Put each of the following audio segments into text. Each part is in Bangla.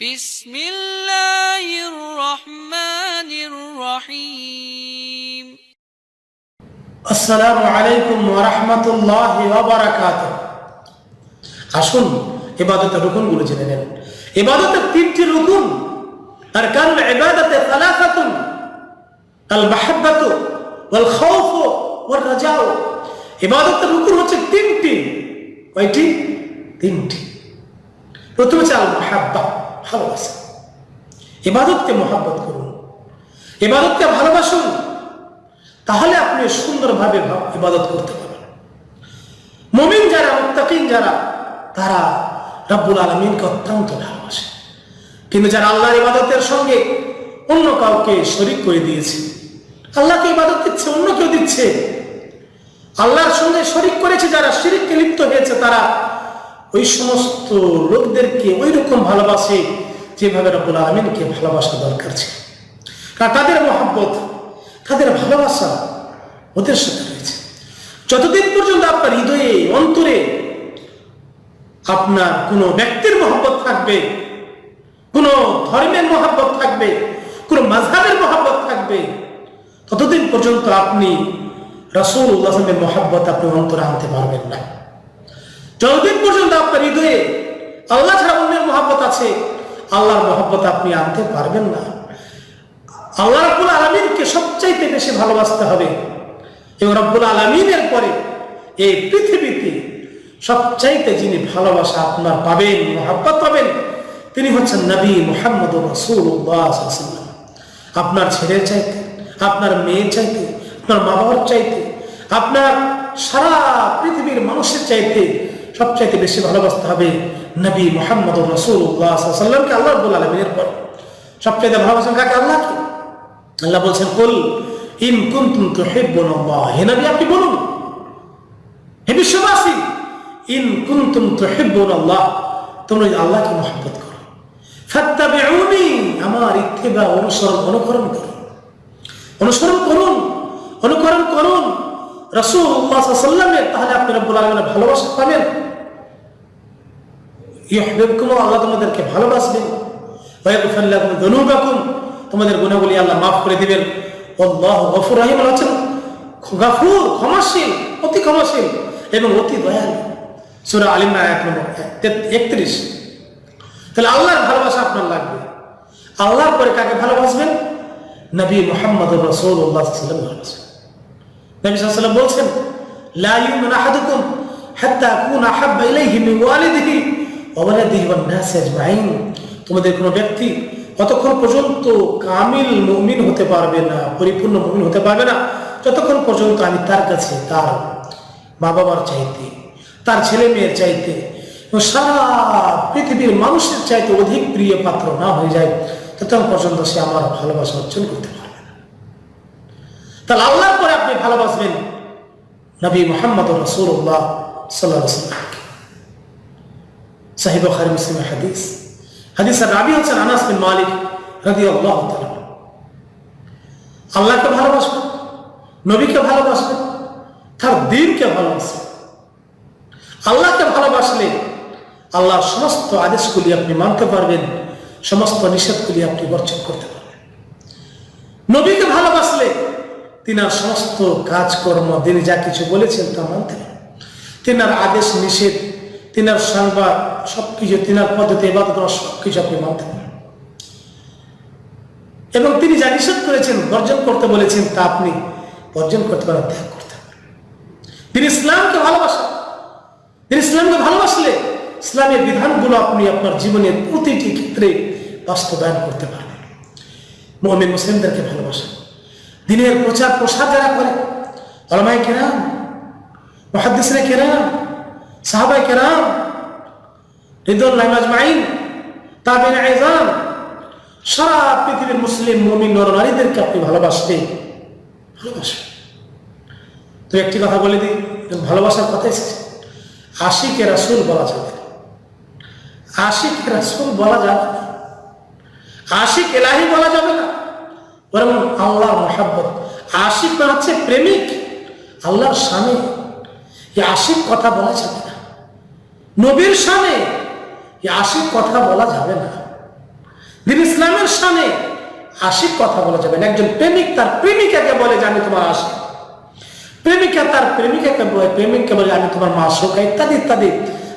بسم الله الرحمن الرحيم আসসালামু আলাইকুম ওরহমতুল্লাহ ওবরাকাত আসুন ইবাদতের রুকুনগুলো জেনে নেন ইবাদতের তিনটি রুকুন আর কারণ ইবাদতে সালাসাতুন আল মাহাব্বাতু ওয়াল খাউফ ওয়াল রাজাউ ইবাদতের রুকুন হচ্ছে তিনটি কয়টি তিনটি প্রথম হচ্ছে আল মাহাব্বা ভালোবাসা। ইবাদতকে মহাব্বত করুন। ইবাদতকে ভালোবাসুন। তাহলে আপনি সুন্দরভাবে ইবাদত করতে পারবেন। মমিন যারা, মুত্তাকিন যারা, তারা রব্বুল আলমিনকে অত্যন্ত ভালোবাসে। কিন্তু যারা আল্লাহর ইবাদতের সঙ্গে অন্য কাউকে শরিক করে দিয়েছে, আল্লাহকে ইবাদত দিচ্ছে, অন্য কেউ দিচ্ছে, আল্লাহর সঙ্গে শরিক করেছে, যারা শিরিককে লিপ্ত হয়েছে, তারা ওই সমস্ত লোকদেরকে ওই রকম ভালোবাসে যেভাবে রব্বুল আলমিনকে ভালোবাসা দরকার ছিল। কারণ তাদের মহাব্বত, তাদের ভালোবাসা ওদের সাথে রয়েছে। যতদিন পর্যন্ত আপনার হৃদয়ে, অন্তরে আপনার কোনো ব্যক্তির মহব্বত থাকবে, কোনো ধর্মের মহব্বত থাকবে, কোনো মাঝহাবের মহব্বত থাকবে, ততদিন পর্যন্ত আপনি রসুল উল্লাহমের মহাব্বত আপনি অন্তরে আনতে পারবেন না। যতদিন পর্যন্ত আপনার হৃদয়ে আল্লাহ ছাড়া অন্যের মহাব্বত আছে, আল্লাহর মহব্বত আপনি আনতে পারবেন না। আল্লাহ রাব্বুল আলমিনকে সবচাইতে বেশি ভালোবাসতে হবে। এবং রব্বুল আলমিনের পরে এই পৃথিবীতে সবচাইতে যিনি ভালোবাসা আপনার পাবেন, মহাব্বত পাবেন, তিনি হচ্ছেন নবী মোহাম্মদ রসুল্লাহ আপনার ছেলের চাইতে, আপনার মেয়ের চাইতে, আপনার মা বাবার চাইতে, আপনার সারা পৃথিবীর মানুষের চাইতে সবচাইতে বেশি ভালোবাসতে হবে নবী মোহাম্মদ রসুল্লাহ সাল্লামকে আল্লাহ রব্বুল আলমিনের পর সবচাইতে ভালোবাসেন কাকে? আল্লাহকে। আল্লাহ বলছেন, কুল ইন কুনতুম তুহিব্বুনাল্লাহ হে নবী, আপনি বলুন। হে বিশ্ববাসী, ইন কুনতুম তুহিব্বুনাল্লাহ তোমরা যদি আল্লাহকে মহব্বত করো, ফাত্তাবিউনি আমার ইত্তিবা অনুসরণ, অনুকরণ করো। অনুসরণ করুন, অনুকরণ করুন। আলাইহি ওয়াসাল্লামের, তাহলে আপনি রব্বুল আলামিনের ভালোবাসা পাবেন। ইউহিব্বুকুম, আল্লাহ তোমাদেরকে ভালোবাসবেন। ওয়া ইয়াগফির লাকুম যুনুবাকুম তোমাদের গুণাগুলি আল্লাহ মাফ করে দিবেন। আল্লাহ গফুর রহিম হচ্ছেন গাফুর, ক্ষমাশীল, অতি ক্ষমাশীল এবং অতি দয়ালু। সুরা আলিমা এক নম্বর একত্রিশ তাহলে আল্লাহর ভালোবাসা আপনার লাগবে। আল্লাহর পরে কাকে ভালোবাসবেন? নবী মোহাম্মদ রসুল্লাহ সাল্লাম ভালোবাসবেন নবী সাল্লাম বলছেন, লা ইউমিন আহাদুকুম হাত্তা আকুনা আহাব্বা ইলাইহি মিন ওয়ালিদিহি। তোমাদের কোনো ব্যক্তি ততক্ষণ পর্যন্ত কামিল মুমিন হতে পারবে না, পরিপূর্ণ মুমিন হতে পারবে না, যতক্ষণ পর্যন্ত আমি তার কাছে তার মা বাবার চাইতে, তার ছেলে মেয়ের চাইতে সারা পৃথিবীর মানুষের চাইতে অধিক প্রিয় পাত্র না হয়ে যায়, ততক্ষণ পর্যন্ত সে আমার ভালোবাসা অর্জন করতে পারবে না। তাহলে আল্লাহর পরে আপনি ভালোবাসবেন নবী মোহাম্মদ রসুল্লাহ সাল্লাহ সাহিব খারি মুসলিমের হাদিস। হাদিসের রাবি হচ্ছেন আনাস বিন মালিক রাদি আল্লাহ আল্লাহকে ভালোবাসবেন, নবীকে ভালোবাসবেন, তার দিনকে ভালোবাসবেন। আল্লাহকে ভালোবাসলে আল্লাহর সমস্ত আদেশগুলি আপনি মানতে পারবেন, সমস্ত নিষেধগুলি আপনি বর্জন করতে পারবেন। নবীকে ভালোবাসলে তিনার সমস্ত কাজকর্ম, তিনি যা কিছু বলেছেন তা মানতে তিনার আদেশ, নিষেধ তিনার সংবাদ, সবকিছু তিনার পদ্ধতি এবার সবকিছু আপনি মানতে এবং তিনি যা নিষেধ করেছেন, বর্জন করতে বলেছেন, তা আপনি বর্জন করতে পারেন, ত্যাগ করতে তিনি ইসলামকে ভালোবাসেন। তিনি ইসলামকে ভালোবাসলে ইসলামের বিধানগুলো আপনি আপনার জীবনের প্রতিটি ক্ষেত্রে বাস্তবায়ন করতে পারবেন। মোহাম্মদ মুসলিমদেরকে ভালোবাসেন। দিনের প্রচার প্রসার যারা করে আলমাই কেরাম, মহাদ্দিসরে কেরাম সাহাবাই কেরাম রিদুল্লাহ আজমাইন তাবিন আইজান সারা পৃথিবীর মুসলিম মমিন নর নারীদেরকে আপনি ভালোবাসবে ভালোবাসবে তো একটি কথা বলে দিই ভালোবাসার কথা এসেছে। আশিকে রাসুল বলা যাবে। না আশিক রাসুল বলা যাবে না। আশিক এলাহি বলা যাবে না। বরং আল্লাহর মহাব্বত। আশিক মানে হচ্ছে প্রেমিক, আল্লাহর স্বামী। এই আশিক কথা বলা যাবে না। নবীর সামনে আশিক কথা বলা যাবে না। দিন ইসলামের সামনে আশিক কথা বলা যাবে না। একজন প্রেমিক তার প্রেমিকাকে বলে আমি তোমার আশিক। প্রেমিকা তার প্রেমিকাকে বলে, প্রেমিককে বলে, আমি তোমার মা শোকা ইত্যাদি ইত্যাদি।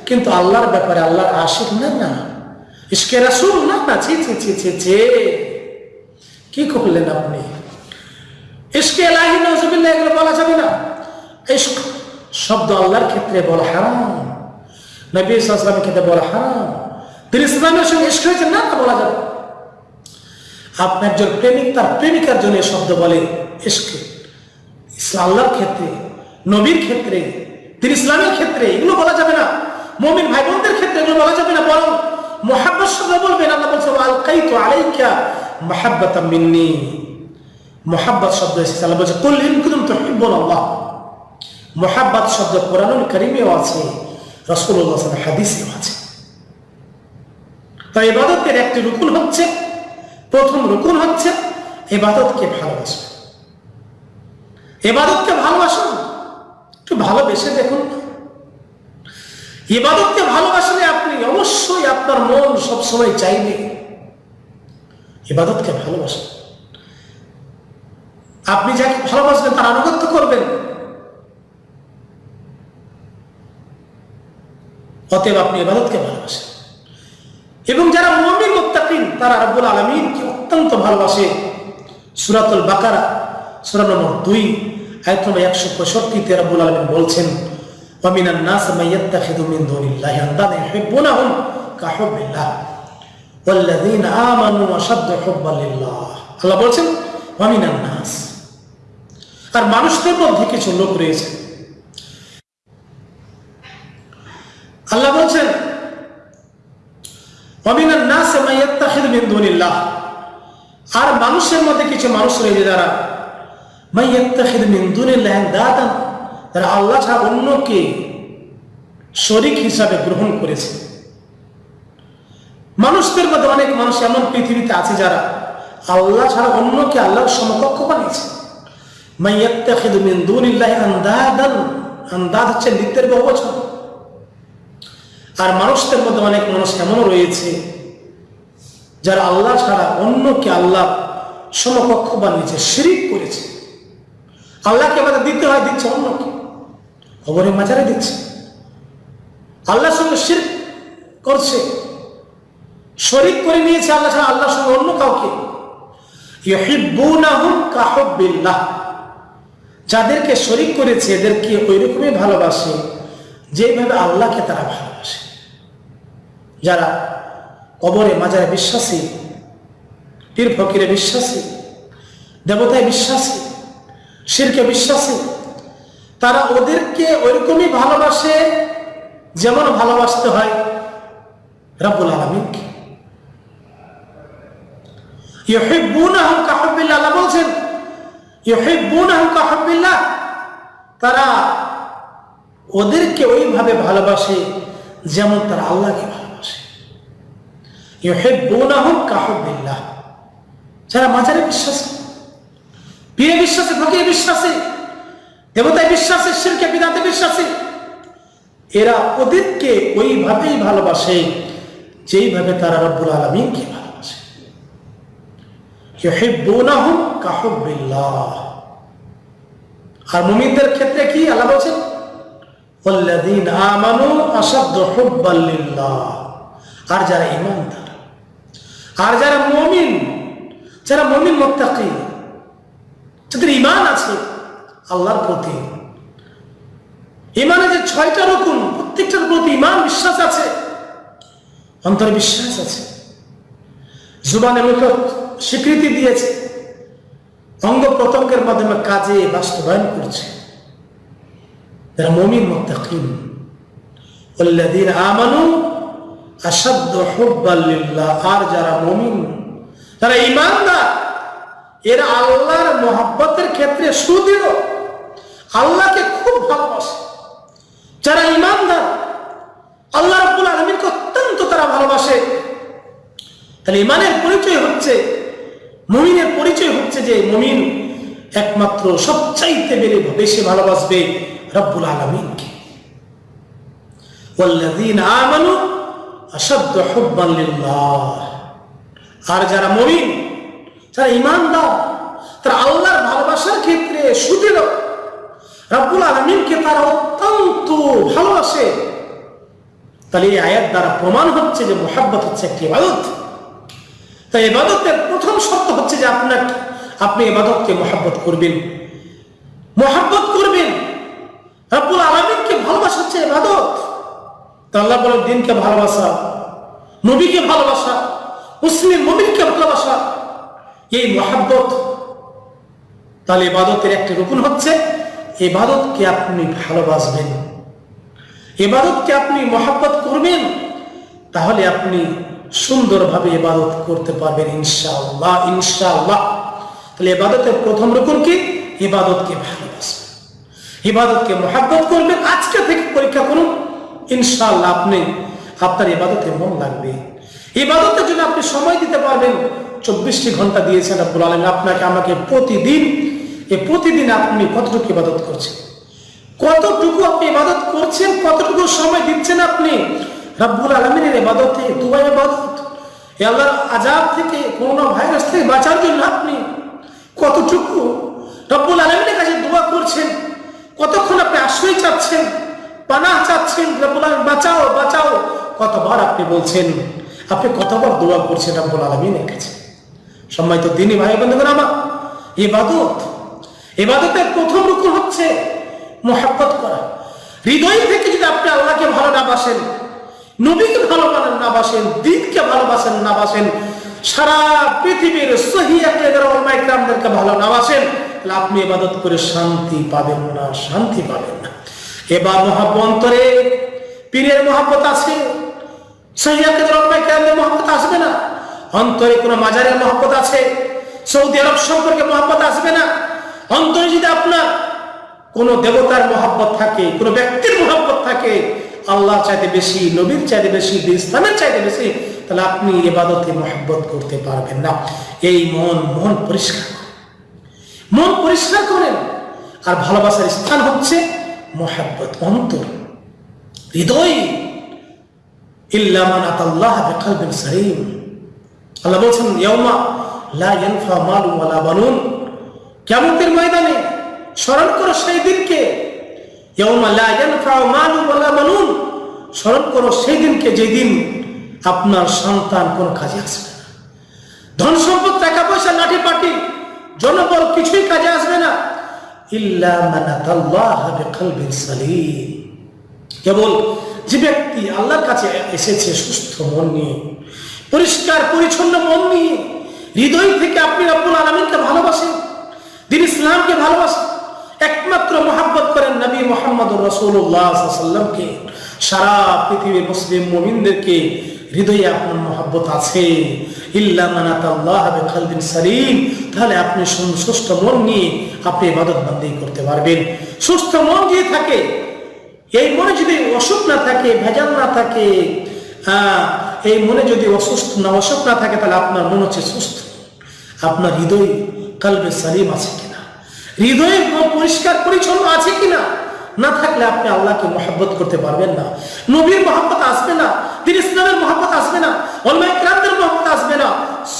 কিন্তু আল্লাহর ব্যাপারে আল্লাহর আশিক না না। ইসকে রাসুল, না না। ছি ছি ছি ছি ছি। কি করলেন আপনি? ইসকে এলাহি নজবিল্লাহ এগুলো বলা যাবে না। শব্দ আল্লাহর ক্ষেত্রে বলা হারাম। নবী ইসলামের ক্ষেত্রে বলা, হারাম। তিনি ইসলামের সঙ্গে ইস্ক হয়েছে, না, তা বলা যাবে আপনি একজন প্রেমিক, তার প্রেমিকার জন্য শব্দ বলে ইস্কে ইসলাম ক্ষেত্রে, নবীর ক্ষেত্রে, তিনি ইসলামের ক্ষেত্রে, এগুলো বলা যাবে না। মমিন ভাই বোনদের ক্ষেত্রে এগুলো বলা যাবে না, বরং মোহাব্বত শব্দ বলবেন, আল্লাহ বলছে আলকাই তো আলাইকা মাহাব্বাত মিন্নি। মোহাব্বত শব্দ এসেছে, আল্লাহ বলছে কুল ইন কুতুম তুহিব্বুন আল্লাহ মোহাব্বত শব্দ কোরআনুল কারীমেও আছে। আলাইহি হাদিসেও আছে। তাই ইবাদতের একটি রুকুন হচ্ছে, প্রথম রুকুন হচ্ছে ইবাদতকে ভালোবাসা। এবাদতকে ভালোবাসুন একটু ভালোবেসে দেখুন। এবাদতকে ভালোবাসলে আপনি অবশ্যই আপনার মন সবসময় চাইবে এবাদতকে ভালোবাসেন আপনি যাকে ভালোবাসবেন তার আনুগত্য করবেন। অতএব আপনি এবাদতকে ভালোবাসেন। এবং যারা মমিন মুত্তাকিন, তারা রাব্বুল আলামিনকে অত্যন্ত ভালোবাসে। সুরাতুল বাকারা, সূরা নম্বর 2 আয়াত নম্বর 165 তে রাব্বুল আলামিন বলছেন নাস আল্লাহ বলছেন নাস। আর মানুষদের মধ্যে কিছু লোক রয়েছে আল্লাহ বলছেন আর মানুষের মধ্যে কিছু মানুষ রয়েছে যারা তারা আল্লাহ ছাড়া অন্যকে শরিক হিসাবে গ্রহণ করেছে। মানুষদের মধ্যে অনেক মানুষ এমন পৃথিবীতে আছে যারা আল্লাহ ছাড়া অন্যকে আল্লাহর সমকক্ষ বানিয়েছে। মাইয়াত্তাখিদ মিন দুনিল্লাহ আন্দাদান। আন্দাদ হচ্ছে নিত্যের বহুবচন। আর মানুষদের মধ্যে অনেক মানুষ এমনও রয়েছে, যারা আল্লাহ ছাড়া অন্যকে আল্লাহ সমকক্ষ বানিয়েছে শিরিক করেছে। আল্লাহকে আমাদের দিতে হয়, দিচ্ছে অন্যকে। খবরের মাঝারে দিচ্ছে। আল্লাহর সঙ্গে শির করছে। শরিক করে নিয়েছে আল্লাহ ছাড়া আল্লাহর সঙ্গে অন্য কাউকে। যাদেরকে শরিক করেছে, এদেরকে ওই রকমই ভালোবাসে, যেভাবে আল্লাহকে তারা ভালোবাসে। যারা কবরে মাজারে বিশ্বাসী, পীর ফকিরে বিশ্বাসী, দেবতায় বিশ্বাসী, শিরকে বিশ্বাসী, তারা ওদেরকে ওইরকমই ভালোবাসে যেমন ভালোবাসতে হয় রাব্বুল আলমিনকে বলছেন তারা ওদেরকে ওইভাবে ভালোবাসে যেমন তারা আল্লাহকে ভালোবাসে। কাহবিল্লাহ যারা মাঝারে বিশ্বাসী বিয়ে বিশ্বাসে ভকিয়ে বিশ্বাসী, দেবতায় বিশ্বাসে, শিরকে বিদাতে বিশ্বাসী, এরা ওদেরকে ওইভাবেই ভালোবাসে যেইভাবে তারা রব্বুল আলমিনকে ভালোবাসে। কাহবিল্লাহ আর মুমিনদের ক্ষেত্রে কি আল্লাহ বলছেন? আর যারা ইমানদার আর যারা মমিন যারা মমিন মোত্তাকি, যাদের ইমান আছে আল্লাহর প্রতি ইমানে যে ছয়টা রকম প্রত্যেকটার প্রতি ইমান বিশ্বাস আছে, অন্তরে বিশ্বাস আছে। জুবানের মুখ স্বীকৃতি দিয়েছে, অঙ্গ প্রতঙ্গের মাধ্যমে কাজে বাস্তবায়ন করছে। যারা মমিন মোত্তাকিম আমানু آمنوا أشد حبا لله আর যারা মমিন যারা ইমানদার এরা আল্লাহর মোহাব্বতের ক্ষেত্রে সুদৃঢ় আল্লাহকে খুব ভালোবাসে যারা ইমানদার আল্লাহ রাব্বুল আলামিনকে অত্যন্ত তারা ভালোবাসে তাহলে ইমানের পরিচয় হচ্ছে মুমিনের পরিচয় হচ্ছে যে মুমিন একমাত্র সবচাইতে বেড়ে বেশি ভালোবাসবে রব্বুল আলমিনকে والذين آمنوا আসাদ্দ হব্বাল্লিল্লাহ আর যারা মরিন ইমান দা তারা আল্লাহর ভালোবাসার ক্ষেত্রে সুদৃঢ়। রাবুল আলমিনকে তারা অত্যন্ত ভালোবাসে। তাহলে এই আয়াত দ্বারা প্রমাণ হচ্ছে যে মোহাব্বত হচ্ছে একটি ইবাদত। তাই এবাদতের প্রথম শর্ত হচ্ছে যে আপনার আপনি এবাদতকে মোহাব্বত করবেন। মোহাব্বত করবেন। রাবুল আলমিনকে ভালোবাসা হচ্ছে এবাদত আল্লাহ বলেন দিনকে ভালোবাসা, নবীকে ভালোবাসা, মুসলিম নবীকে ভালোবাসা। এই মহাব্বত, তাহলে এবাদতের একটি রুকুন হচ্ছে এবাদতকে আপনি ভালোবাসবেন। এবাদতকে আপনি মহাব্বত করবেন, তাহলে আপনি সুন্দরভাবে এবাদত করতে পারবেন ইনশাআল্লাহ ইনশাআল্লাহ। তাহলে এবাদতের প্রথম রকম কি? এবাদতকে ভালোবাসবেন ইবাদতকে মহাব্বত করবেন, আজকে থেকে পরীক্ষা করুন। ইনশাআল্লাহ আপনি আপনার ইবাদতে মন লাগবে। ইবাদতের জন্য আপনি সময় দিতে পারবেন। চব্বিশটি ঘণ্টা দিয়েছেন আব্বুল আলম আপনাকে, আমাকে প্রতিদিন, এ প্রতিদিন আপনি কতটুকু ইবাদত করছেন? কতটুকু আপনি ইবাদত করছেন, কতটুকু সময় দিচ্ছেন আপনি? রাব্বুল আলমিনের ইবাদতে দুবাই ইবাদত, এ আল্লাহর আজাব থেকে, করোনা ভাইরাস থেকে বাঁচার জন্য আপনি কতটুকু? রব্বুল আলমিনের কাছে দোয়া করছেন, কতক্ষণ আপনি আশ্রয় চাচ্ছেন? পানা চাচ্ছেন বাঁচাও বাঁচাও। কতবার আপনি বলছেন, আপনি কতবার দোয়া করছেন রব্বুল আলমিনের কাছে? সম্মানিত দিনই ভাই বন্ধুগণ, আমার ইবাদত, ইবাদতের প্রথম রুকুন হচ্ছে মোহাব্বত করা। হৃদয় থেকে যদি আপনি আল্লাহকে ভালো না বাসেন, নবীকে ভালো না বাসেন, দিনকে ভালোবাসেন না বাসেন, সারা পৃথিবীর সহি একরামদেরকে ভালো না বাসেন, তাহলে আপনি ইবাদত করে শান্তি পাবেন না, শান্তি পাবেন না। এবার মহাব্বত অন্তরে পীরের মহাব্বত আছে। সহি একরামদের মহাব্বত আসবে না। অন্তরে কোনো মাজারের মহব্বত আছে। সৌদি আরব সম্পর্কে মহব্বত আসবে না। অন্তরে যদি আপনার কোনো দেবতার মহব্বত থাকে, কোনো ব্যক্তির মহব্বত থাকে আল্লাহ চাইতে বেশি, নবীর চাইতে বেশি ইসলামের চাইতে বেশি, তাহলে আপনি এবাদতে মহাব্বত করতে পারবেন না। এই মন মন পরিষ্কার মন পরিষ্কার করেন। আর ভালোবাসার স্থান হচ্ছে মহাব্বত, অন্তর। হৃদয়। সলিম। আল্লাহ বলছেন ময়দানে করো সেই দিনকে। লা করো সেই দিনকে যেদিন আপনার সন্তান কোন কাজে আসবে না। ধন সম্পদ, টাকা পয়সা লাঠি পাটি জনবল কিছুই কাজে আসবে না। কেবল যে ব্যক্তি আল্লাহর কাছে এসেছে সুস্থ মন নিয়ে, পরিষ্কার, পরিচ্ছন্ন মন নিয়ে, হৃদয় থেকে আপনি রব্বুল আলমিনকে ভালোবাসেন, দিন ইসলামকে ভালোবাসেন, একমাত্র মোহাব্বত করেন নবী মোহাম্মদ রসুল্লাহামকে সারা পৃথিবীর মুসলিম মোমিনদেরকে হৃদয়ে আপনার মোহাব্বত আছে। ইল্লা মানাতাল্লাহ খালদিন সালিম। তাহলে আপনি সুস্থ মন নিয়ে আপনি ইবাদত বান্দি করতে পারবেন। সুস্থ মন দিয়ে থাকে, এই মনে যদি অসুখ না থাকে, ভেজাল না থাকে এই মনে যদি অসুস্থ না, অসুখ না থাকে, তাহলে আপনার মন হচ্ছে সুস্থ। আপনার হৃদয় কালবে সালিম আছে কিনা? হৃদয় পরিষ্কার পরিচ্ছন্ন আছে কিনা? না থাকলে আপনি আল্লাহকে মহাব্বত করতে পারবেন না। নবীর মহাব্বত আসবে না। ইসলামের মহাব্বত আসবে না অলমাই ক্রান্তের মহাব্বত আসবে না।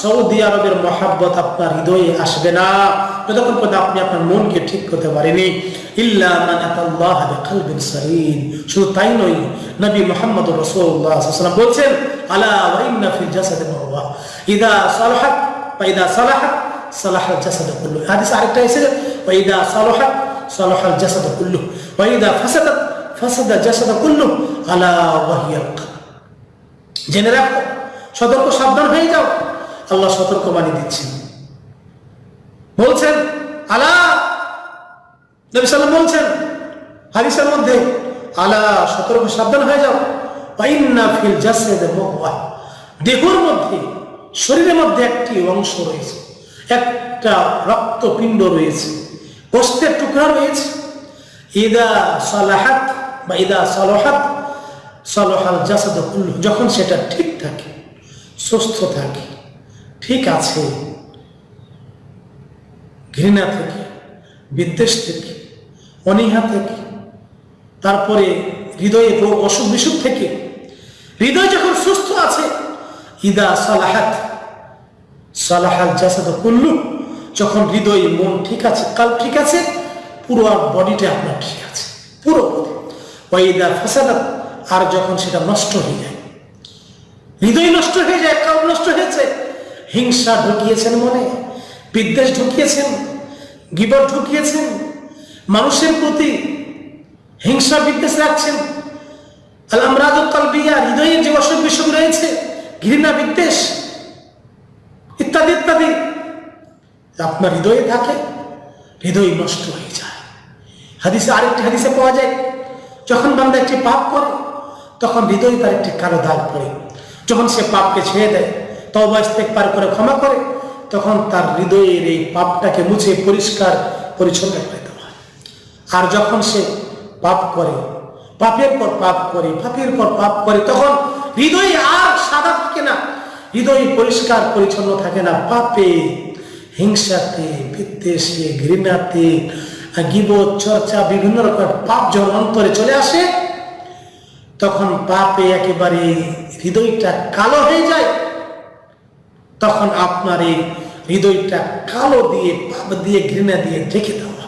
সৌদি আরবের মহাব্বত আপনার হৃদয়ে আসবে না। যতক্ষণ পর্যন্ত আপনি আপনার মনকে ঠিক করতে পারেনি শুধু তাই নয়, নবী মুহাম্মদ সাল্লাল্লাহু বলছেন, আলা ইদা সালাহাত ইদা সালাহাত, সালাহাল জাসাদ কুল্লু আরেকটা এসেছে ইদা সালাহাত, সালাহাল জাসাদ কুল্লু ইদা ফাসাদাত, ফাসাদা জাসাদ কুল্লু আলা ওয়া হিয়াল কলব জেনে রাখো, সতর্ক সাবধান হয়ে যাও। আল্লাহ সতর্ক বাণী দিচ্ছেন। বলছেন, আলা। নবী সাল্লাম বলছেন, হাদিসের মধ্যে, আলা, সতর্ক সাবধান হয়ে যাও। দেহর মধ্যে, শরীরের মধ্যে একটি অংশ রয়েছে, একটা রক্তপিণ্ড রয়েছে গোস্তের টুকরা রয়েছে। ইদা সালাহাত বা ইদা সালাহাত সালাহাল জাসাদ যখন সেটা ঠিক থাকে, সুস্থ থাকে, ঠিক আছে, ঘৃণা থেকে, বিদ্বেষ থেকে, অনীহা থেকে, তারপরে হৃদয়ে রোগ, অসুখ, বিসুখ থেকে, হৃদয় যখন সুস্থ আছে, ইদা সালাহাত, সালাহাল জাসাদ কুল্লু, যখন হৃদয় মন ঠিক আছে, কাল ঠিক আছে, পুরো বডিটা আপনার ঠিক আছে, পুরো। ওয়াইদা ফাসাদাত আর যখন সেটা নষ্ট হয়ে যায়, হৃদয় নষ্ট হয়ে যায় কাল নষ্ট হয়েছে। হিংসা ঢুকিয়েছেন মনে, বিদ্বেষ ঢুকিয়েছেন, গিবর ঢুকিয়েছেন, মানুষের প্রতি হিংসা বিদ্বেষ রাখছেন। আল হৃদয়ের যে অসুখ বিসুখ রয়েছে, ঘৃণা বিদ্বেষ, ইত্যাদি ইত্যাদি, আপনার হৃদয়ে থাকে, হৃদয় নষ্ট হয়ে যায়। হাদিসে আরেকটি হাদিসে পাওয়া যায়, যখন বান্দা একটি পাপ করে তখন হৃদয়ে তার একটি কালো দাগ পড়ে। যখন সে পাপকে ছেড়ে দেয় তবা পার করে, ক্ষমা করে, তখন তার হৃদয়ের এই পাপটাকে মুছে পরিষ্কার, পরিচ্ছন্ন করে দেওয়া আর যখন সে পাপ করে, পাপের পর পাপ করে, পাপের পর পাপ করে, তখন হৃদয় আর সাদা থাকে না। হৃদয় পরিষ্কার, পরিচ্ছন্ন থাকে না। পাপে, হিংসাতে, বিদ্বেষে, ঘৃণাতে, গিবত, চর্চা, বিভিন্ন রকমের পাপ যখন অন্তরে চলে আসে তখন পাপে একেবারে হৃদয়টা কালো হয়ে যায়। তখন আপনার এই হৃদয়টা কালো দিয়ে, পাপ দিয়ে, ঘৃণা দিয়ে ঢেকে দেওয়া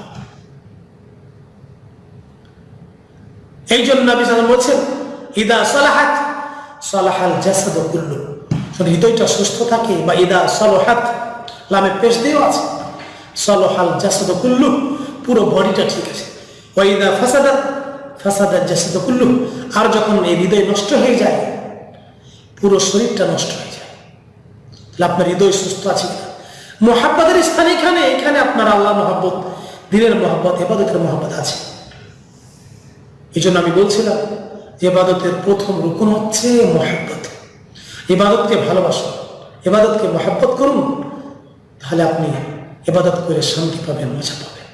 এই জন্য বলছেন, ইদা সালাহাত, সালাহাল জাসাদ যদি হৃদয়টা সুস্থ থাকে বা ইদা সলহাত লামে পেশ দিয়েও আছে, সলহাল জাসাদ কুল্লু, পুরো বডিটা ঠিক আছে। ওয়াইদা ফাসাদাত ফাসাদাত জাসাদ কুল্লু, আর যখন এই হৃদয় নষ্ট হয়ে যায়, পুরো শরীরটা নষ্ট হয়ে যায়। তাহলে আপনার হৃদয় সুস্থ আছে কিনা? মোহাব্বতের স্থান এখানে এখানে আপনার আল্লাহ মহাব্বত, দিনের মহাব্বত, এবাদতের মহাব্বত আছে। এই জন্য আমি বলছিলাম, এবাদতের প্রথম রুকুন হচ্ছে মহাব্বত। এবাদতকে ভালোবাসুন, এবাদতকে মহাব্বত করুন, তাহলে আপনি এবাদত করে শান্তি পাবেন, মজা পাবেন,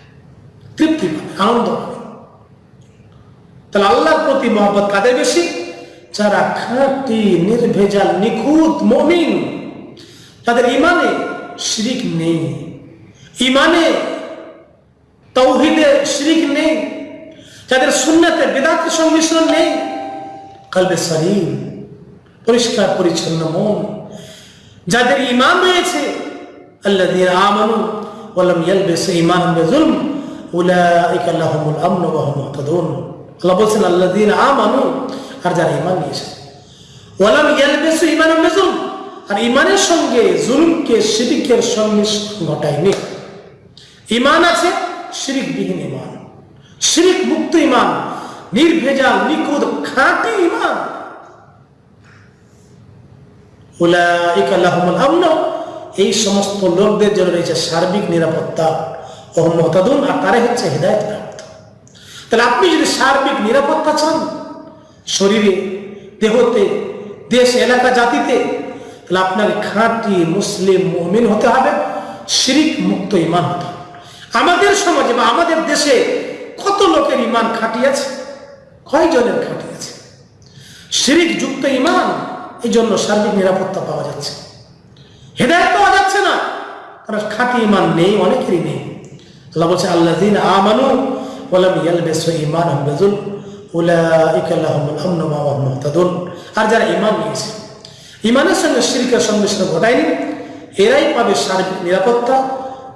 তৃপ্তি পাবেন, আনন্দ পাবেন। তাহলে আল্লাহর প্রতি মহব্বত কাদের বেশি? যারা খাঁটি, নির্ভেজাল, নিখুঁত মমিন, তাদের ইমানে শিরিক নেই। ইমানে তৌহিদে শিরিক নেই। যাদের শূন্যতে বেদাতের সংমিশ্রণ নেই। কালবে সালিম পরিষ্কার, পরিচ্ছন্ন মন। যাদের ইমান রয়েছে আল্লাহ আমানু ওয়ালাম ইয়ালবিসু ঈমানাহুম বিযুলম, উলাইকা লাহুমুল আমন ওয়া আল্লাহ বলছেন, আল্লাযীনা আমানু, আর যারা ঈমান নিয়েছে ওয়ালাম ইয়ালবিসু ঈমানাহুম বিযুলম আর ঈমানের সঙ্গে জুলুমকে, শিরিকের সংমিশ্রণ ঘটায়নি। ঈমান আছে, শিরিকবিহীন ঈমান। শিরিক মুক্ত ঈমান, নির্ভেজাল, নিখুঁত, খাঁটি আমন, এই সমস্ত লোকদের জন্য রয়েছে সার্বিক নিরাপত্তা ও মহতাদুন আর তারাই হচ্ছে হৃদায়ত তাহলে আপনি যদি সার্বিক নিরাপত্তা চান, শরীরে, দেহতে, দেশ, এলাকা, জাতিতে, তাহলে আপনার খাঁটি মুসলিম মুমিন হতে হবে, শিরিক মুক্ত ইমান হতে আমাদের সমাজে বা আমাদের দেশে কত লোকের ইমান খাঁটি আছে? কয়জনের খাঁটি আছে? শিরিক যুক্ত ইমান এই জন্য সার্বিক নিরাপত্তা পাওয়া যাচ্ছে। হেদায়ত পাওয়া যাচ্ছে না, কারণ খাঁটি ইমান নেই, অনেকেরই নেই। আল্লাহ বলছে আল্লাহ আমানু ওলাম ইয়ালবেসু ইমান আহমেদুল উলাইকা লাহুমুল আমন ওয়া হুম আর যারা ইমান নিয়েছে ইমানের সঙ্গে শিরকের সংমিশ্রণ ঘটায়নি, এরাই পাবে সার্বিক নিরাপত্তা,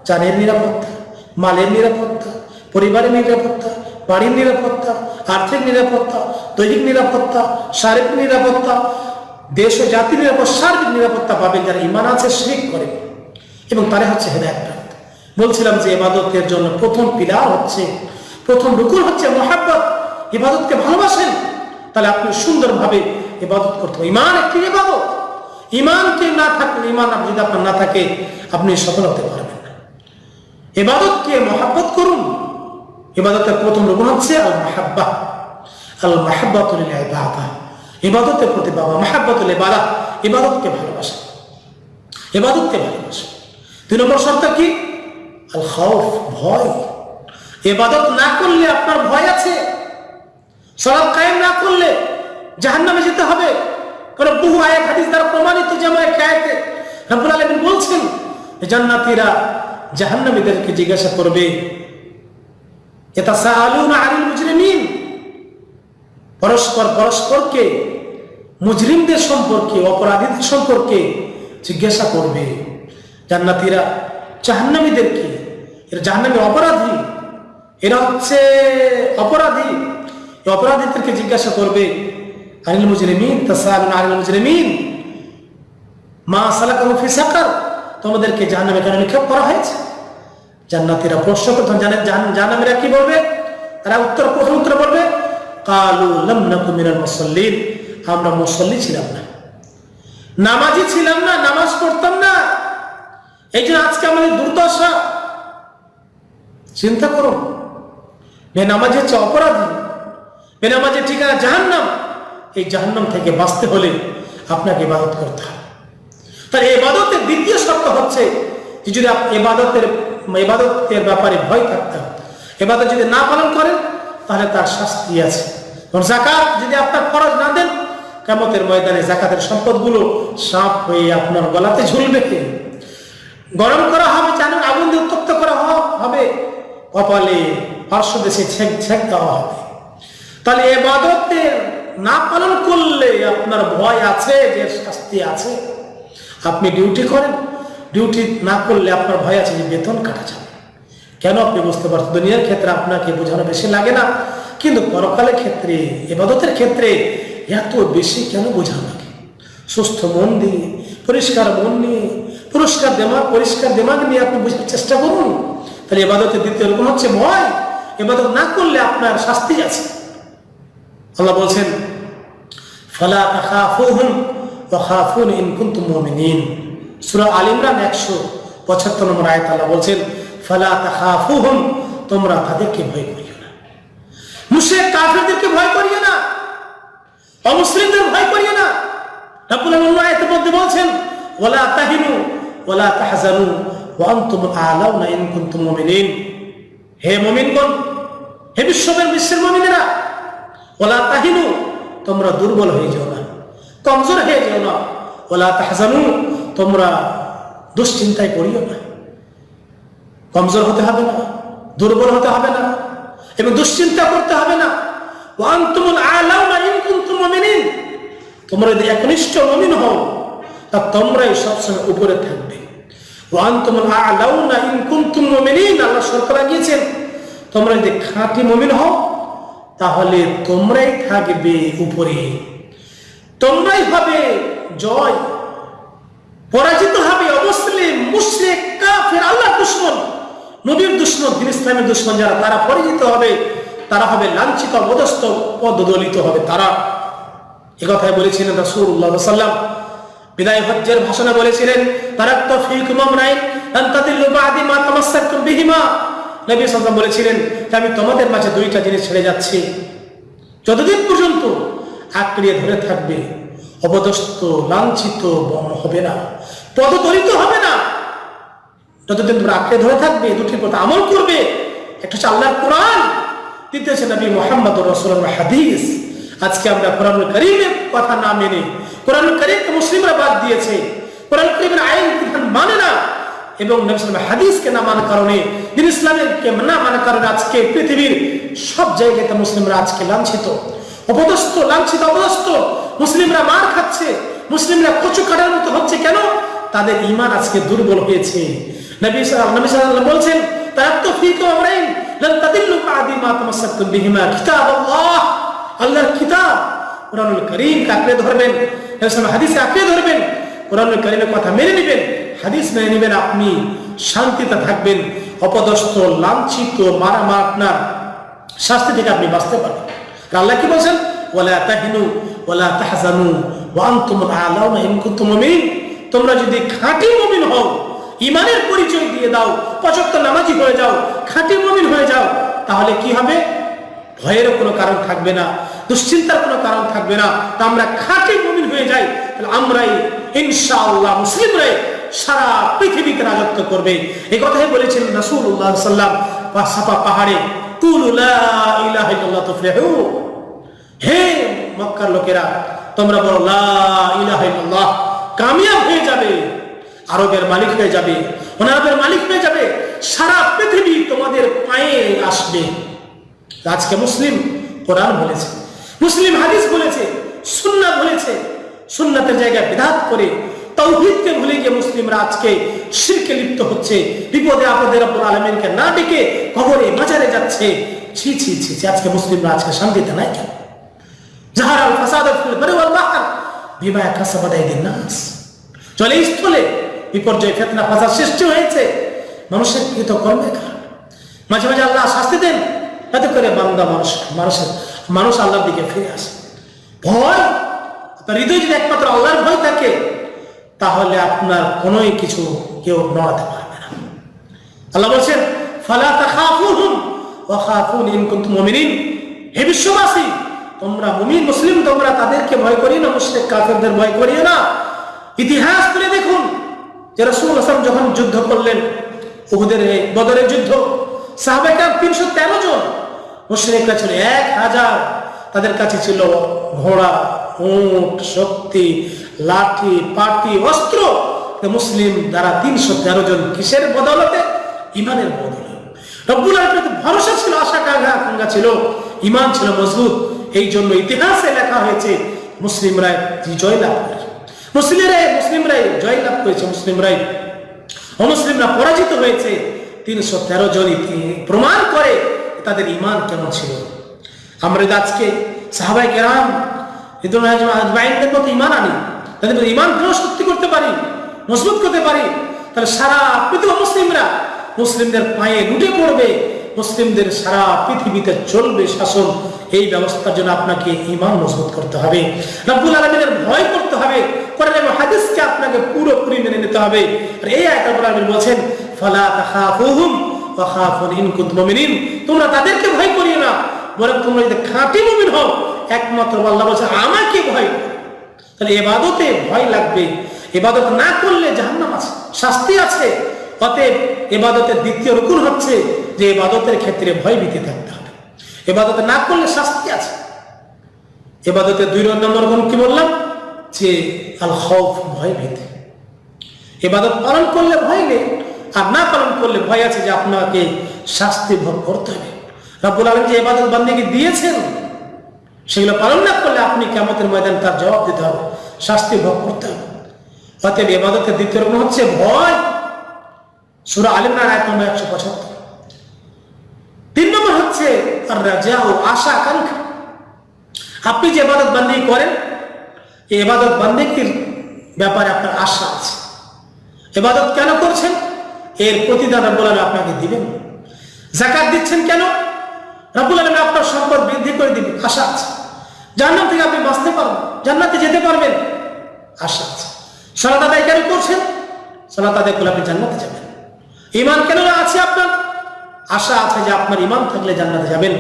জানের নিরাপত্তা, মালের নিরাপত্তা, পরিবারের নিরাপত্তা, বাড়ির নিরাপত্তা, আর্থিক নিরাপত্তা, দৈহিক নিরাপত্তা, শারীরিক নিরাপত্তা, দেশ ও জাতির নিরাপত্তা, সার্বিক নিরাপত্তা পাবে যারা ইমান আছে শিরিক করে। এবং তারা হচ্ছে হেদায়ত বলছিলাম যে এবাদতের জন্য প্রথম পিলার হচ্ছে প্রথম রুকুন হচ্ছে মহাব্বত, ইবাদতকে ভালোবাসেন, তাহলে আপনি সুন্দরভাবে ইবাদত করতে হবে। ইমান একটি ইবাদত। ইমানকে না থাকলে ইমান যদি আপনার না থাকে, আপনি সফল হতে পারবেন না। এবাদতকে মহাব্বত করুন। ইবাদতের প্রথম রুকুন হচ্ছে আল মাহাব্বা আল মাহাব্বাতুল ইবাদা ইবাদতের প্রতি বাবা মাহাব্বাতুল ইবাদা। ইবাদতকে ভালোবাসা। ইবাদতকে ভালোবাসা। দুই নম্বর শর্ত কি? আল খাউফ ভয়। এবাদত না করলে আপনার ভয় আছে? সলাপ কায়েম না করলে জাহান্নামে যেতে হবে? কারণ বহু আয়াত হাদিস দ্বারা প্রমাণিত যেমন একটা আয়াতে রব্বুল আলামিন বলছেন জান্নাতীরা জাহান্নামীদেরকে জিজ্ঞাসা করবে এটা সাআলুনা আনিল মুজরিমিন? পরস্পর পরস্পরকে, মুজরিমদের সম্পর্কে, অপরাধীদের সম্পর্কে জিজ্ঞাসা করবে। জান্নাতীরা জাহান্নামীদেরকে, এরা জাহান্নামী অপরাধী এরা হচ্ছে অপরাধী। অপরাধীদেরকে জিজ্ঞাসা করবে, আনিল মুজরিমিন, তাসালুন আনিল মুজরিমিন, মা সালাকাহু ফি সাকার, তোমাদেরকে জাহান্নামে কেন নিক্ষেপ করা হয়েছে? জান্নাতীরা প্রশ্ন করতে জানেন জাহান্নামীরা কি বলবে? তারা উত্তর প্রথম উত্তর বলবে, কালু লাম নাকু মিনাল মুসাল্লিন, আমরা মুসল্লি ছিলাম না। নামাজি ছিলাম না, নামাজ পড়তাম না। এই জন্য আজকে আমাদের দুর্দশা। চিন্তা করুন বেনামাজি হচ্ছে অপরাধী। বেনামাজের ঠিকানা জাহান্নাম। এই জাহান্নাম থেকে বাঁচতে হলে আপনাকে ইবাদত করতে হবে। তার এবাদতের দ্বিতীয় শর্ত হচ্ছে যে যদি এবাদতের এবাদতের ব্যাপারে ভয় থাকতে হবে এবাদত যদি না পালন করেন, তাহলে তার শাস্তি আছে। জাকাত যদি আপনার খরচ না দেন কেমতের ময়দানে জাকাতের সম্পদগুলো সাপ হয়ে আপনার গলাতে ঝুলবে গরম করা হবে, জানেন আগুন দিয়ে উত্তপ্ত করা হবে। কপালে পার্শ্ব দেশে ছেক দেওয়া হবে তাহলে এবাদতের না পালন করলে আপনার ভয় আছে, যে শাস্তি আছে? আপনি ডিউটি করেন। ডিউটি না করলে আপনার ভয় আছে যে বেতন কাটা যাবে। কেন আপনি বুঝতে পারছেন? দুনিয়ার ক্ষেত্রে আপনাকে বোঝানো বেশি লাগে না। কিন্তু পরকালের ক্ষেত্রে, এবাদতের ক্ষেত্রে এত বেশি কেন বোঝানো লাগে? সুস্থ মন দিয়ে, পরিষ্কার মন নিয়ে, পুরস্কার দেমাগ পরিষ্কার দেমাগ নিয়ে আপনি বোঝার চেষ্টা করুন। তাহলে এবাদতের দ্বিতীয় রকম হচ্ছে ভয়। এবাদত না করলে আপনার শাস্তি আছে। আল্লাহ বলছেন, ফালা তাখাফুহুম ওয়া খাফুন ইন কুনতুম মুমিনিন। সূরা আল ইমরান 175 নম্বর আয়াত আল্লাহ বলছেন, ফালা তাখাফুহুম, তোমরা তাদেরকে ভয় করিও না। মুশরিক কাফিরদেরকে ভয় করিও না। অমুসলিমদের ভয় করিও না। রাব্বুল আলামিন আয়াতের মধ্যে বলছেন, ওয়ালা তাহিনু ওয়ালা তাহজানু ওয়া আনতুম আ'লাউনা ইন কুনতুম মুমিনিন। হে মুমিনগণ হে বিশ্বের বিশ্বের মুমিনেরা, ওলা তাহিনু, তোমরা দুর্বল হয়ে যাও না, কমজোর হয়ে যাও না, ওলা তাহজানু, তোমরা দুশ্চিন্তায় পড়িও না। কমজোর হতে হবে না, দুর্বল হতে হবে না, এবং দুশ্চিন্তা করতে হবে না। তোমরা যদি একনিষ্ঠ মুমিন হও, তা তোমরাই সবসময় উপরে থাকবে। আল্লাহ শর্ত লাগিয়েছেন তোমরা যদি খাঁটি মুমিন হও, তাহলে তোমরাই থাকবে উপরে। তোমরাই হবে জয়। পরাজিত হবে অমুসলিম, মুশরিক, কাফের আল্লাহ দুশ্মন। নবীর দুশ্মন, দিন ইসলামের দুশ্মন যারা, তারা পরাজিত হবে, তারা হবে লাঞ্ছিত অবদস্ত পদদলিত হবে তারা। এ কথাই বলেছিলেন রাসূলুল্লাহ সাল্লাম বিদায় হজ্জের ভাষণে বলেছিলেন তারাক্ত ফীকুম আমরাইন আন তাদিল্লু বাদি মা তামাসসাকতুম বিহিমা। নবী সাল্লাম বলেছিলেন যে আমি তোমাদের মাঝে দুইটা জিনিস ছেড়ে যাচ্ছি। যতদিন পর্যন্ত আঁকড়িয়ে ধরে থাকবে, অপদস্থ, লাঞ্ছিত হবে না পদদলিত হবে না, যতদিন তোমরা আঁকড়ে ধরে থাকবে দুটির প্রতি আমল করবে, একটা হচ্ছে আল্লাহর কোরআন, দ্বিতীয় হচ্ছে নবী মোহাম্মদ রসুল হাদিস। আজকে আমরা কোরআন করিমের কথা না মেনে কোরআন করিমকে মুসলিমরা বাদ দিয়েছে কোরআন করিমের আইন মানে না এবং হাদিসকে না মানার কারণে, দিন কে না মানার কারণে আজকে পৃথিবীর সব জায়গাতে মুসলিমরা আজকে লাঞ্ছিত। অপদস্থ লাঞ্ছিত, অপদস্থ। মুসলিমরা মার খাচ্ছে, মুসলিমরা কচু কাটার মতো হচ্ছে কেন? তাদের ইমান আজকে দুর্বল হয়েছে। বলছেন তামাসসাকতুম বিহিমা কিতাবাল্লাহ। আল্লাহর কিতাব কোরআনুল করিম আঁকড়ে ধরবেন ধরবেন কথা মেনে নেবেন। হাদিস মেনে নেবেন আপনি, শান্তিতে থাকবেন, অপদস্থ, লাঞ্ছিত মারা মার আপনার শাস্তি থেকে আপনি বাঁচতে পারবেন। আল্লাহ কি বলছেন? ওয়ালা তাহিনু, ওয়ালা তাহজানু, ওয়া আনতুমুল আ'লাউনা ইন কুনতুম মুমিনিন তোমরা যদি খাঁটি মুমিন হও ইমানের পরিচয় দিয়ে দাও, পঁচাত্তর নামাজি হয়ে যাও, খাঁটি মুমিন হয়ে যাও, তাহলে কি হবে? ভয়ের কোনো কারণ থাকবে না, দুশ্চিন্তার কোনো কারণ থাকবে না। তা আমরা খাঁটি মুমিন হয়ে যাই, তাহলে আমরাই, ইনশাআল্লাহ মুসলিমরাই সারা পৃথিবীকে রাজত্ব করবে। এই কথাই বলেছিলেন রাসূলুল্লাহ সাল্লাম পাহাড়ে লা ইলাহা ইল্লাল্লাহ হে মক্কার লোকেরা, তোমরা বলো, লা ইলাহা ইল্লাল্লাহ। কামিয়াব হয়ে যাবে, আরবের মালিক হয়ে যাবে অনারবের মালিক হয়ে যাবে, সারা পৃথিবী তোমাদের পায়ে আসবে। আজকে মুসলিম কোরআন বলেছে, মুসলিম হাদিস বলেছে, সুন্নাত বলেছে, সুন্নাতের জায়গায় বিধাত করে তৌহিদকে ভুলে গিয়ে মুসলিমরা আজকে শিরকে লিপ্ত হচ্ছে। বিপদে আপদে রব্বুল আলমিনকে না ডেকে কবরে মাজারে যাচ্ছে। ছি ছি ছি ছি, আজকে মুসলিমরা আজকে শান্তিতে নাই কেন? জাহার আল ফাসাদ বিমা কাসাবাত আইদিন নাস। জলে স্থলে বিপর্যয় ফেতনা ফাসাদ সৃষ্টি হয়েছে। মানুষের কৃত কারণে মাঝে মাঝে আল্লাহ শাস্তি দেন এতে করে বান্দা মানুষ মানুষের মানুষ আল্লাহর দিকে ফিরে আসে। ভয় আপনার হৃদয় যদি একমাত্র আল্লাহর ভয় থাকে তাহলে আপনার কোনোই কিছু কেউ নড়াতে পারবে না। আল্লাহ বলছেন ইন হে বিশ্ববাসী, তোমরা মুসলিম, তোমরা তাদেরকে ভয় না ভয় না। ইতিহাস তুলে দেখুন যখন যুদ্ধ করলেন যুদ্ধ। তিনশো তেরো জন ছিল, এক হাজার। তাদের কাছে ছিল ঘোড়া, উট, শক্তি লাঠি, পাটি, অস্ত্র। মুসলিম দ্বারা তিনশো তেরো জন কিসের বদলতে? ইমানের বদলে রব্বুল আলমের ভরসা ছিল, আশা আকাঙ্ক্ষা ছিল ইমান ছিল মজবুত। এই জন্য ইতিহাসে লেখা হয়েছে, মুসলিমরাই জয় লাভ করেছে। মুসলিমরাই মুসলিমরাই জয় লাভ করেছে, মুসলিমরাই অমুসলিমরা পরাজিত হয়েছে। তিনশো তেরো জন প্রমাণ করে তাদের ইমান কেমন ছিল। আমরা আজকে সাহাবাই কেরাম ইমান আনি তাদের মধ্যে ইমান কেন শক্তি করতে পারি মজবুত করতে পারি, তাহলে সারা পৃথিবী মুসলিমরা মুসলিমদের পায়ে লুটে পড়বে, মুসলিমদের সারা পৃথিবীতে চলবে শাসন। এই ব্যবস্থার জন্য আপনাকে ইমান মজবুত করতে হবে। রব্বুল আলমিনের ভয় করতে হবে। কোরআন হাদিসকে আপনাকে পুরোপুরি মেনে নিতে হবে। আর এই আয়াত রব্বুল আলমিন বলছেন, ফালা তাখাফুহুম ওয়া খাফুন ইন কুনতুম মুমিনিন। তোমরা তাদেরকে ভয় করিও না, বরং তোমরা যদি খাঁটি মুমিন হও, একমাত্র আল্লাহ বলছে, আমাকে ভয় করো। তাহলে এবাদতে ভয় লাগবে। এবাদত না করলে জাহান্নাম আছে, শাস্তি আছে। অতএব এবাদতের দ্বিতীয় রুকুন হচ্ছে যে এবাদতের ক্ষেত্রে ভয় ভীতি থাকতে হবে। এবাদত না করলে শাস্তি আছে। এবাদতের দুই নম্বর গুণ কি বললাম? যে আল খৌফ ভয় ভীতি। এবাদত পালন করলে ভয় নেই, আর না পালন করলে ভয় আছে যে আপনাকে শাস্তি ভোগ করতে হবে। রাব্বুল আলম যে এবাদত বান্দিকে দিয়েছেন সেগুলো পালন না করলে আপনি কেমতের ময়দান তার জবাব দিতে হবে, শাস্তি ভোগ করতে হবে। অতএব এবাদতের দ্বিতীয় রকম হচ্ছে ভয়। সুরা আলিমরান একশো পঁচাত্তর। তিন নম্বর হচ্ছে আশা আকাঙ্ক্ষা। আপনি যে এবাদত বান্দি করেন, এই এবাদত বান্দিকির ব্যাপারে আপনার আশা আছে। এবাদত কেন করছেন? এর প্রতিদান রব্বুল আলম আপনাকে দিবেন। জাকাত দিচ্ছেন কেন? রব্বুল আলম আপনার সম্পদ বৃদ্ধি করে দিবেন, আশা আছে। জান্নাত থেকে আপনি বাঁচতে পারবেন, জান্নাতে যেতে পারবেন। আশা আছে। সালাত আদায় কেন করছেন? সালাত আদায় করলে আপনি জান্নাতে যাবেন। ইমান কেন আছে আপনার? আশা আছে যে আপনার ইমান থাকলে জান্নাতে যাবেন।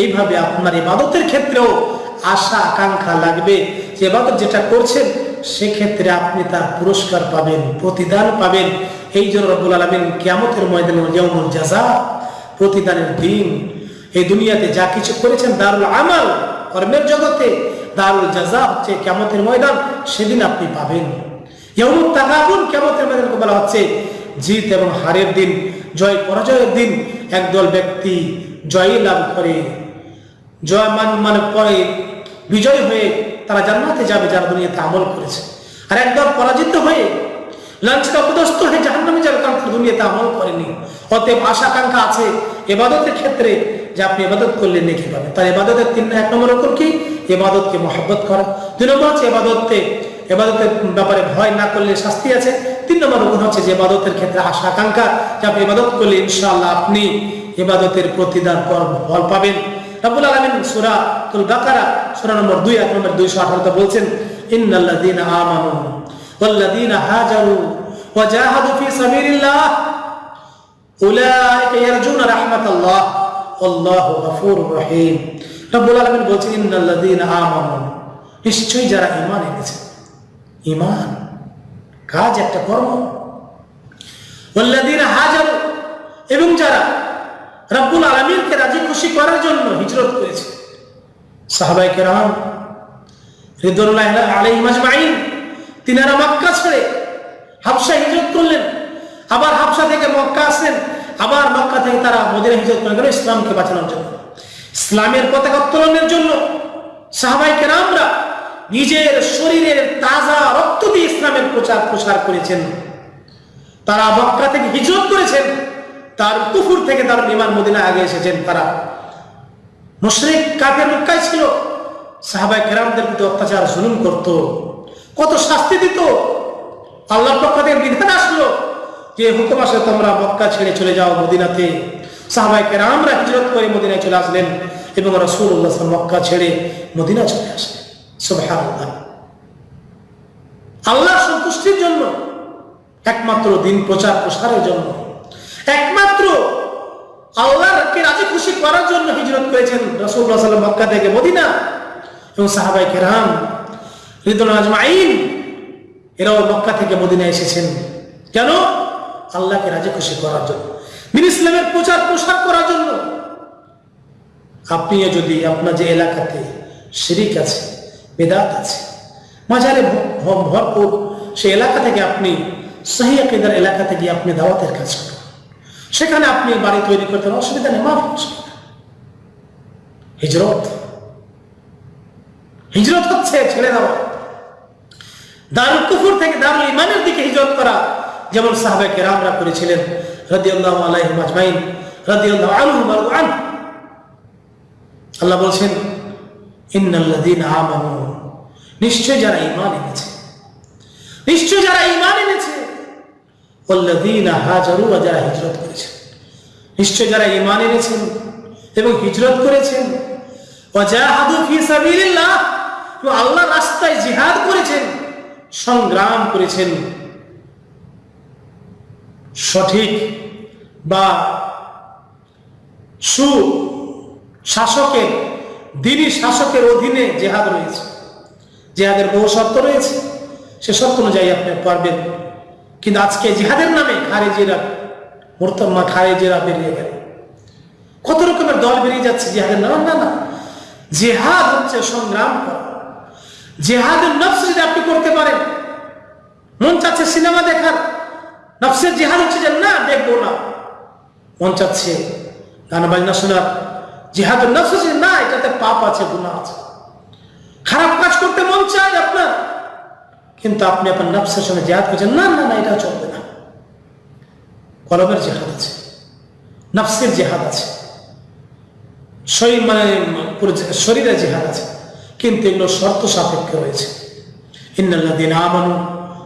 এইভাবে আপনার ইবাদতের ক্ষেত্রেও আশা, আকাঙ্ক্ষা লাগবে যে ইবাদত যেটা করছেন, সেক্ষেত্রে আপনি তার পুরস্কার পাবেন, প্রতিদান পাবেন। এই জন্য রব্বুল আলমিন কিয়ামতের ময়দানে জাযা, প্রতিদানের দিন এই দুনিয়াতে যা কিছু করেছেন, দারুল আমাল কর্মের জগতে দারুল জাযা হচ্ছে কিয়ামতের ময়দান, সেদিন আপনি পাবেন। ইয়াউমুত তাগাবুন কিয়ামতের ময়দানকে বলা হচ্ছে জিত এবং হারের দিন, জয় পরাজয়ের দিন। একদল ব্যক্তি জয় লাভ করে, জয় মান মানে পরে বিজয় হয়ে তারা জান্নাতে যাবে যারা দুনিয়াতে আমল করেছে। আর একদল পরাজিত হয়ে লাঞ্ছিত হয়ে জাহান্নামে যাবে কারণ দুনিয়াতে আমল করেনি। অতএব আশা আকাঙ্ক্ষা আছে, এবাদতের ক্ষেত্রে যে আপনি এবাদত করলে নেকি পাবেন। তার এবাদতের তিন এক নম্বর রকম কি? এবাদতকে মহব্বত করা। দুই নম্বর হচ্ছে এবাদতকে এবাদতের ব্যাপারে ভয় না করলে শাস্তি আছে। তিন নম্বর গুণ হচ্ছে যে এবাদতের ক্ষেত্রে আশা, আকাঙ্ক্ষা। যে আপনি ইবাদত করলে ইনশাআল্লাহ আপনি এবাদতের প্রতিদান ফল পাবেন। রাব্বুল আলামিন সূরা তুল সূরা নম্বর 2 আয়াত নম্বর 218 তে বলছেন, ইন্নাল্লাযীনা আমানু ওয়াজাহাদু ফি সাবিলিল্লাহ। উলাইকা ইয়ারজুনা রাহমাতাল্লাহ। আল্লাহু গফুরুর রহিম। রাব্বুল আলামিন বলছেন, ইন্নাল্লাযীনা আমানু। নিশ্চয়ই যারা ঈমান এনেছে। ঈমান? কাজ একটা কর্ম। ওয়াল্লাযীনা হাজারু এবং যারা রব্বুল আলমীরকে রাজি খুশি করার জন্য হিজরত করেছে। সাহাবাই কেরাম রিদুল্লাহ আলাই মাজমাইন তিনারা মক্কা ছেড়ে হাবসা হিজরত করলেন। আবার হাবসা থেকে মক্কা আসলেন। আবার মক্কা থেকে তারা মদিনা হিজরত করে গেল ইসলামকে বাঁচানোর জন্য। ইসলামের পতাকা উত্তোলনের জন্য সাহাবাই কেরামরা নিজের শরীরের তাজা রক্ত দিয়ে ইসলামের প্রচার প্রসার করেছেন। তারা মক্কা থেকে হিজরত করেছেন, তার কুফুর থেকে তার বিমান মদিনা আগে এসেছেন তারা। মুশরিক কাফের মক্কায় ছিল সাহাবাই কেরামদের প্রতি অত্যাচার, জুলুম করত। কত শাস্তি দিত, আল্লাহর পক্ষ থেকে বিধান আসলো যে হুকুম আসে তোমরা মক্কা ছেড়ে চলে যাও মদিনাতে? সাহাবাই কেরামরা হিজরত করে মদিনায় চলে আসলেন এবং রসুল্লাহ মক্কা ছেড়ে মদিনা চলে আসলেন। সুবহানাল্লাহ। আল্লাহ সন্তুষ্টির জন্য, একমাত্র দিন প্রচার প্রসারের জন্য, একমাত্র আল্লাহকে রাজি খুশি করার জন্য হিজরত করেছেন সাল্লাম মক্কা থেকে মদিনা। এবং সাহাবাই কেরাম রিদুল আজমাইন, এরাও মক্কা থেকে মদিনা এসেছেন। কেন? আল্লাহকে রাজি খুশি করার জন্য। দিন ইসলামের প্রচার প্রসার করার জন্য। আপনি যদি আপনার যে এলাকাতে শিরিক আছে, বেদাত আছে মাঝারে ভরপুর সেই এলাকা থেকে আপনি, সহি আকিদার এলাকা থেকে আপনি দাওয়াতের কাজ করুন। সেখানে আপনি বাড়ি তৈরি করতে অসুবিধা নেই, মাফ হিজরত। হিজরত হচ্ছে ছেড়ে দেওয়া। দারুল কুফুর থেকে দারুল ইমানের দিকে হিজরত করা। যেমন সাহাবে কেরামরা করেছিলেন আল্লাহ বলছেন নিশ্চয় যারা ঈমান এনেছে। নিশ্চয় যারা ঈমান এনেছে। যারা হিজরত করেছে। নিশ্চয় যারা ঈমান এনেছেন এবং হিজরত করেছেন। আল্লাহর রাস্তায় জিহাদ করেছেন, সংগ্রাম করেছেন। সঠিক বা সু শাসকের দিনী শাসকের অধীনে জেহাদ রয়েছে। জেহাদের বহু শর্ত রয়েছে। সে শর্ত অনুযায়ী আপনি পারবেন। কিন্তু আজকে জেহাদের নামে খারেজিরা, মোরতম্মা খারেজিরা বেরিয়ে গেল। কত রকমের দল বেরিয়ে যাচ্ছে জিহাদের নাম? না না। জেহাদ হচ্ছে সংগ্রাম জেহাদের নফস যদি আপনি করতে পারেন, মন চাচ্ছে সিনেমা দেখার নফসের জেহাদ হচ্ছে যে না দেখব না। মন চাচ্ছে গান বাজনা শোনার। জিহাদুর নফস হচ্ছে, না, এটাতে পাপ আছে গুণা আছে। খারাপ কাজ করতে মন চায় আপনার, কিন্তু আপনি আপনার নফসের সঙ্গে জেহাদ করছেন, না না না এটা চলবে না। কলমের জেহাদ আছে, নফসের জেহাদ আছে। শরীর মানে শরীরের জেহাদ আছে, কিন্তু এগুলো শর্ত সাপেক্ষ রয়েছে। ইন্নাল্লাযীনা আমানু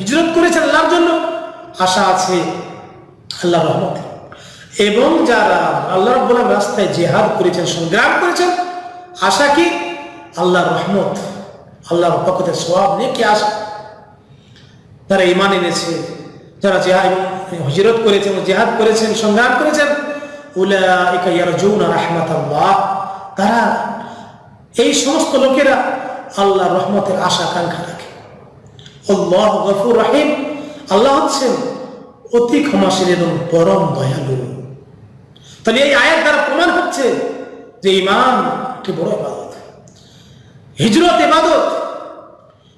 হিজরত করেছে আল্লাহর জন্য। আশা আছে আল্লাহর রহমতের এবং যারা আল্লাহ রব্বুল আলামিনের রাস্তায় জেহাদ করেছেন, সংগ্রাম করেছেন, আশা কি আল্লাহ রহমত, আল্লাহর পক্ষতে সোয়াব নিয়ে কি আশা। যারা ইমান এনেছে, যারা জেহাদ হজরত করেছেন, জেহাদ করেছেন, সংগ্রাম করেছেন তারা এই সমস্ত লোকেরা আল্লাহ রহমতের আশা আকাঙ্ক্ষা রাখে। আল্লাহ গফুর রাহিম। আল্লাহ হচ্ছেন অতি ক্ষমাশীল এবং পরম দয়ালু। তাহলে এই আয়ের দ্বারা প্রমাণ হচ্ছে যে ইমান একটি বড় ইবাদত। হিজরত ইবাদত,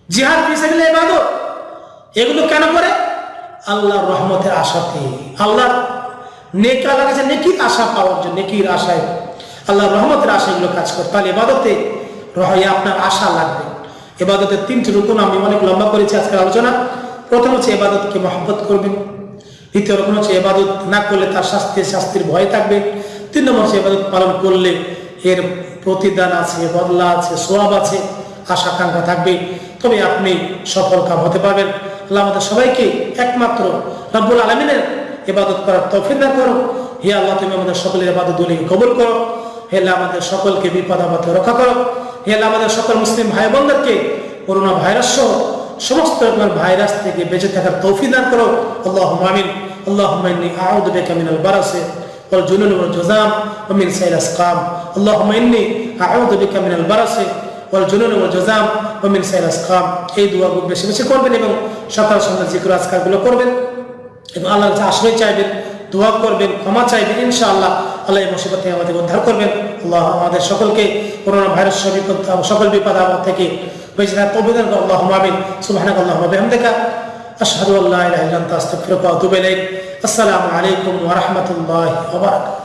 জিহাদ ফিসাবিল্লাহ ইবাদত, এগুলো কেন করে? আল্লাহর রহমতের আশাতে। আল্লাহর নেক আল্লাহ কাছে নেকির আশা পাওয়ার জন্য, নেকির আশায়। আল্লাহর রহমতের আশা এগুলো কাজ করে। তাহলে এবাদতে রহে আপনার আশা লাগবে। এবাদতের তিনটি রুকুন আমি অনেক লম্বা করেছি আজকের আলোচনা। প্রথম হচ্ছে এবাদতকে মহব্বত করবেন। দ্বিতীয় রকম হচ্ছে এবাদত না করলে তার শাস্তির শাস্তির ভয় থাকবে। তিন নম্বর হচ্ছে এবাদত পালন করলে এর প্রতিদান আছে, বদলা আছে, সোয়াব আছে আশা আকাঙ্ক্ষা থাকবে। তবে আপনি সফল কাম হতে পারবেন। আল্লাহ আমাদের সবাইকে একমাত্র রব্বুল আলমিনের ইবাদত করার তৌফিক না করো হে আল্লাহ, তুমি আমাদের সকলের এবাদত দুলিকে কবুল করো। হে আল্লাহ, আমাদের সকলকে বিপদ আপদে রক্ষা করো। হে আল্লাহ আমাদের সকল মুসলিম ভাই বোনদেরকে করোনা ভাইরাস সহ সমস্ত রকমের ভাইরাস থেকে বেঁচে থাকার তৌফিক দান করো আল্লাহ আমিন اللهم اني اعوذ بك من البرص والجنون والجذام ومن سيل الاسقام اللهم اني اعوذ بك من البرص ওয়াল জুনুন ওয়াল জাজাম ওয়া মিন সাইল আসকাম এই দোয়াগুলো বেশি বেশি করবেন এবং সকাল সন্ধ্যা জিকির আজকারগুলো করবেন এবং আল্লাহর কাছে আশ্রয় চাইবেন দোয়া করবেন ক্ষমা চাইবেন ইনশাআল্লাহ আল্লাহ এই মুসিবত থেকে আমাদের উদ্ধার করবেন আল্লাহ আমাদের সকলকে করোনা ভাইরাস বিপদ সকল বিপদ আপদ থেকে বেঁচে থাকার আল্লাহ আমিন। সুবহানাক আল্লাহুম্মা বিহামদিকা। আশহাদু আল্লা ইলাহা ইল্লা আস্তাগফিরুকা ওয়া আতুবু ইলাইক। আসসালামু আলাইকুম ওয়া